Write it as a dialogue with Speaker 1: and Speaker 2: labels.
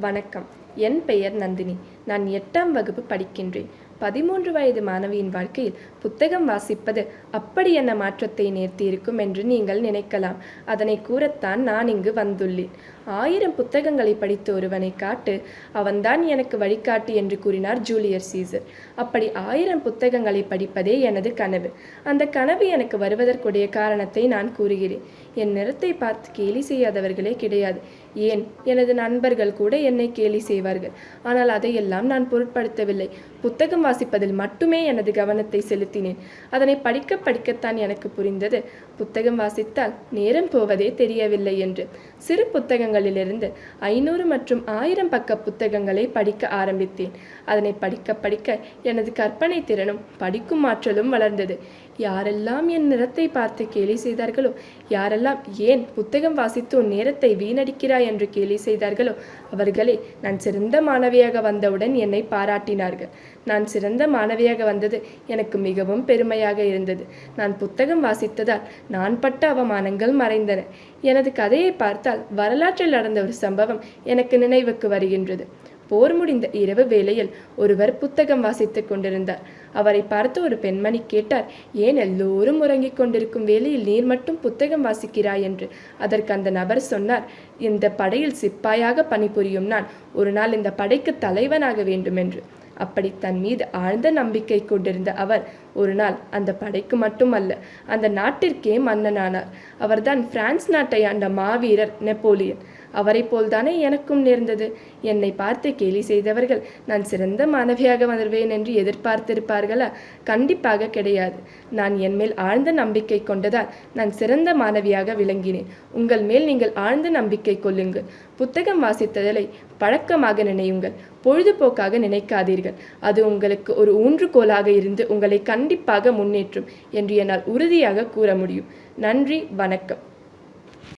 Speaker 1: வணக்கம். என் பெயர் நந்தினி. நான் எட்டாம் வகுப்பு படிக்கின்றேன். பதிமூன்று வயது மாணவியின் வாழ்க்கையில் புத்தகம் வாசிப்பது அப்படி என்ன மாற்றத்தை நேர்த்தியிருக்கும் என்று நீங்கள் நினைக்கலாம். அதனை கூறத்தான் நான் இங்கு வந்துள்ளேன். ஆயிரம் புத்தகங்களை படித்த ஒருவனை காட்டு அவன்தான் எனக்கு வழிகாட்டு என்று கூறினார் ஜூலியர் சீசர். அப்படி ஆயிரம் புத்தகங்களை படிப்பதே எனது கனவு. அந்த கனவு எனக்கு வருவதற்குடைய காரணத்தை நான் கூறுகிறேன். என் நிறத்தை பார்த்து கேலி செய்யாதவர்களே கிடையாது. ஏன்? எனது நண்பர்கள் கூட என்னை கேலி செய்வார்கள். ஆனால் அதையெல்லாம் நான் பொருட்படுத்தவில்லை. புத்தகம் வாசிப்பதில் மட்டுமே எனது கவனத்தை செலுத்தினேன். அதனை படிக்க படிக்கத்தான் எனக்கு புரிந்தது. புத்தகம் வாசித்தால் நேரம் போவதே தெரியவில்லை என்று. சிறு புத்தகங்கள் புத்தகங்களிலிருந்து ஐநூறு மற்றும் ஆயிரம் பக்க புத்தகங்களை படிக்க ஆரம்பித்தேன். அதனை படிக்க படிக்க எனது கற்பனை திறனும் படிக்கும் ஆற்றலும் வளர்ந்தது. யாரெல்லாம் என் நிறத்தை பார்த்து கேலி செய்தார்களோ யாரெல்லாம் ஏன் புத்தகம் வாசித்து உன் நேரத்தை வீணடிக்கிறாய் என்று கேலி செய்தார்களோ அவர்களே நான் சிறந்த மாணவியாக வந்தவுடன் என்னை பாராட்டினார்கள். நான் சிறந்த மாணவியாக வந்தது எனக்கு மிகவும் பெருமையாக இருந்தது. நான் புத்தகம் வாசித்ததால் நான் பட்ட அவமானங்கள் மறைந்தன. எனது கதையை பார்த்தால் வரலாற்றில் நடந்த ஒரு சம்பவம் எனக்கு நினைவுக்கு வருகின்றது. போர் முடிந்த இரவு வேளையில் ஒருவர் புத்தகம் வாசித்துக் கொண்டிருந்தார். அவரை பார்த்து ஒரு பெண்மணி கேட்டார் ஏன் எல்லோரும் உறங்கிக் கொண்டிருக்கும் வேளையில் நீர் மட்டும் புத்தகம் வாசிக்கிறாய்? என்று. அதற்கு அந்த நபர் சொன்னார் இந்த படையில் சிப்பாயாக பணிபுரியும் நான் ஒரு நாள் இந்த படைக்கு தலைவனாக வேண்டும் என்று. அப்படி தன் மீது ஆழ்ந்த நம்பிக்கை கொண்டிருந்த அவர் ஒரு நாள் அந்த படைக்கு மட்டுமல்ல அந்த நாட்டிற்கே மன்னனானார். அவர்தான் பிரான்ஸ் நாட்டை ஆண்ட மாவீரர் நெப்போலியன். அவரை போல்தானே எனக்கும் நேர்ந்தது. என்னை பார்த்து கேலி செய்தவர்கள் நான் சிறந்த மாணவியாக வருவேன் என்று எதிர்பார்த்திருப்பார்களா? கண்டிப்பாக கிடையாது. நான் என் மேல் ஆழ்ந்த நம்பிக்கை கொண்டதால் நான் சிறந்த மாணவியாக விளங்கினேன். உங்கள் மேல் நீங்கள் ஆழ்ந்த நம்பிக்கை கொள்ளுங்கள். புத்தகம் வாசித்ததலை பழக்கமாக நினையுங்கள். பொழுதுபோக்காக நினைக்காதீர்கள். அது உங்களுக்கு ஒரு ஊன்றுகோலாக இருந்து உங்களை கண்டிப்பாக முன்னேற்றும் என்று என்னால் உறுதியாக கூற முடியும். நன்றி வணக்கம்.